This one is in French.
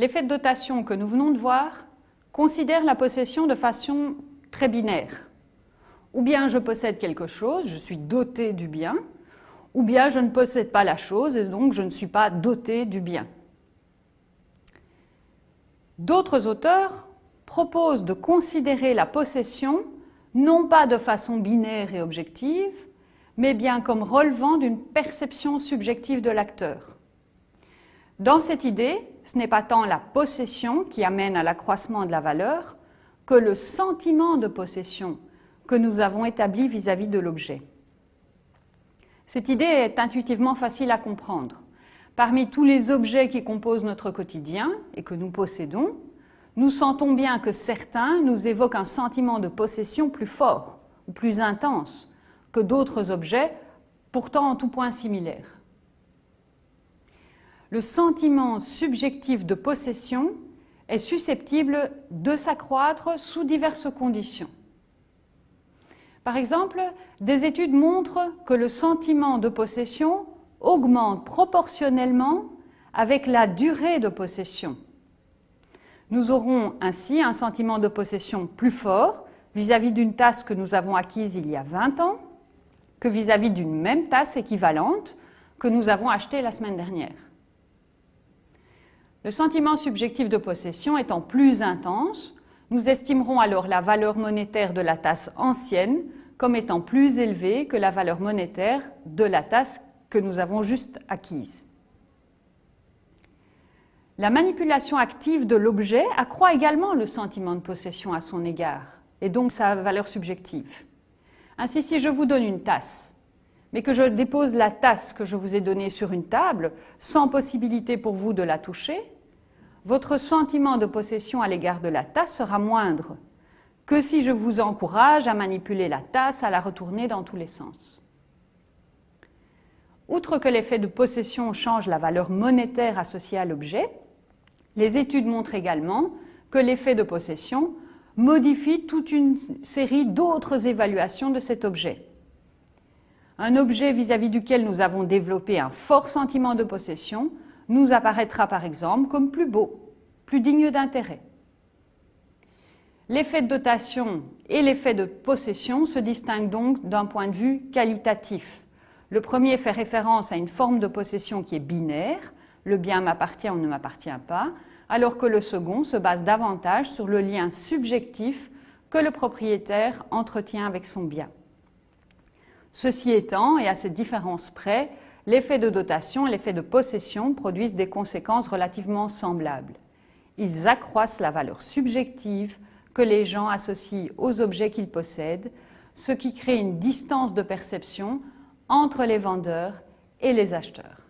L'effet de dotation que nous venons de voir considère la possession de façon très binaire. Ou bien je possède quelque chose, je suis doté du bien, ou bien je ne possède pas la chose et donc je ne suis pas doté du bien. D'autres auteurs proposent de considérer la possession non pas de façon binaire et objective, mais bien comme relevant d'une perception subjective de l'acteur. Dans cette idée, ce n'est pas tant la possession qui amène à l'accroissement de la valeur que le sentiment de possession que nous avons établi vis-à-vis de l'objet. Cette idée est intuitivement facile à comprendre. Parmi tous les objets qui composent notre quotidien et que nous possédons, nous sentons bien que certains nous évoquent un sentiment de possession plus fort ou plus intense que d'autres objets, pourtant en tout point similaires. Le sentiment subjectif de possession est susceptible de s'accroître sous diverses conditions. Par exemple, des études montrent que le sentiment de possession augmente proportionnellement avec la durée de possession. Nous aurons ainsi un sentiment de possession plus fort vis-à-vis d'une tasse que nous avons acquise il y a 20 ans que vis-à-vis d'une même tasse équivalente que nous avons achetée la semaine dernière. Le sentiment subjectif de possession étant plus intense, nous estimerons alors la valeur monétaire de la tasse ancienne comme étant plus élevée que la valeur monétaire de la tasse que nous avons juste acquise. La manipulation active de l'objet accroît également le sentiment de possession à son égard, et donc sa valeur subjective. Ainsi, si je vous donne une tasse, mais que je dépose la tasse que je vous ai donnée sur une table, sans possibilité pour vous de la toucher, votre sentiment de possession à l'égard de la tasse sera moindre que si je vous encourage à manipuler la tasse, à la retourner dans tous les sens. Outre que l'effet de possession change la valeur monétaire associée à l'objet, les études montrent également que l'effet de possession modifie toute une série d'autres évaluations de cet objet. Un objet vis-à-vis -vis duquel nous avons développé un fort sentiment de possession nous apparaîtra par exemple comme plus beau, plus digne d'intérêt. L'effet de dotation et l'effet de possession se distinguent donc d'un point de vue qualitatif. Le premier fait référence à une forme de possession qui est binaire, le bien m'appartient ou ne m'appartient pas, alors que le second se base davantage sur le lien subjectif que le propriétaire entretient avec son bien. Ceci étant, et à cette différence près, l'effet de dotation et l'effet de possession produisent des conséquences relativement semblables. Ils accroissent la valeur subjective que les gens associent aux objets qu'ils possèdent, ce qui crée une distance de perception entre les vendeurs et les acheteurs.